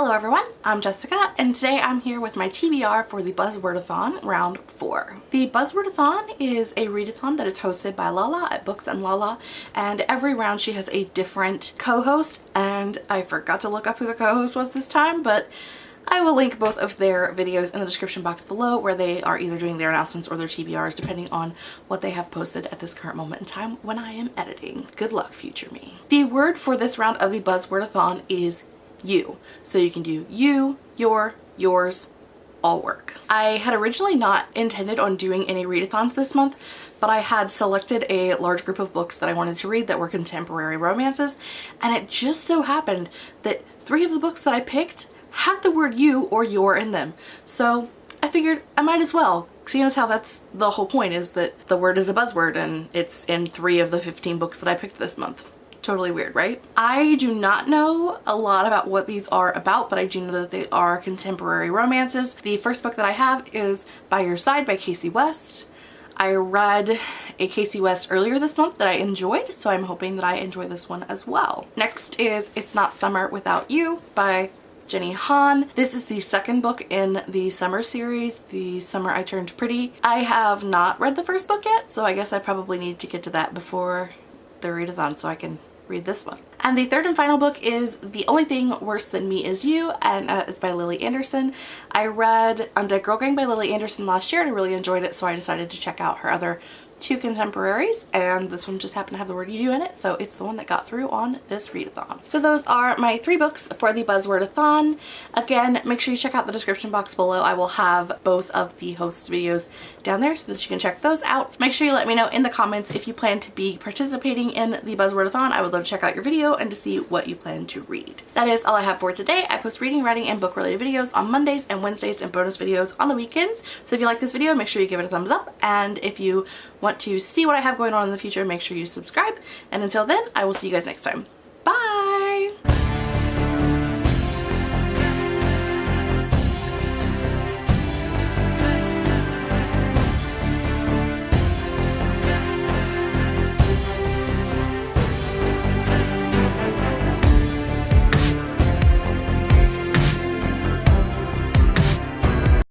Hello everyone, I'm Jessica and today I'm here with my TBR for the Buzzwordathon round 4. The Buzzwordathon is a readathon that is hosted by Lala at Books and Lala and every round she has a different co-host and I forgot to look up who the co-host was this time but I will link both of their videos in the description box below where they are either doing their announcements or their TBRs depending on what they have posted at this current moment in time when I am editing. Good luck future me. The word for this round of the Buzzwordathon is you. So you can do you, your, yours, all work. I had originally not intended on doing any readathons this month, but I had selected a large group of books that I wanted to read that were contemporary romances, and it just so happened that three of the books that I picked had the word you or your in them. So I figured I might as well seeing as how that's the whole point is that the word is a buzzword and it's in three of the 15 books that I picked this month. Totally weird, right? I do not know a lot about what these are about, but I do know that they are contemporary romances. The first book that I have is By Your Side by Kasie West. I read a Kasie West earlier this month that I enjoyed, so I'm hoping that I enjoy this one as well. Next is It's Not Summer Without You by Jenny Han. This is the second book in the summer series, The Summer I Turned Pretty. I have not read the first book yet, so I guess I probably need to get to that before the readathon so I can read this one. And the third and final book is The Only Thing Worse Than Me Is You and uh, it's by Lily Anderson. I read Undead Girl Gang by Lily Anderson last year and I really enjoyed it so I decided to check out her other two contemporaries and this one just happened to have the word you in it so it's the one that got through on this readathon. So those are my three books for the Buzzwordathon. Again make sure you check out the description box below. I will have both of the hosts videos down there so that you can check those out. Make sure you let me know in the comments if you plan to be participating in the Buzzwordathon. I would love to check out your video and to see what you plan to read. That is all I have for today. I post reading, writing, and book related videos on Mondays and Wednesdays and bonus videos on the weekends. So if you like this video make sure you give it a thumbs up and if you want want to see what I have going on in the future, make sure you subscribe. And until then, I will see you guys next time.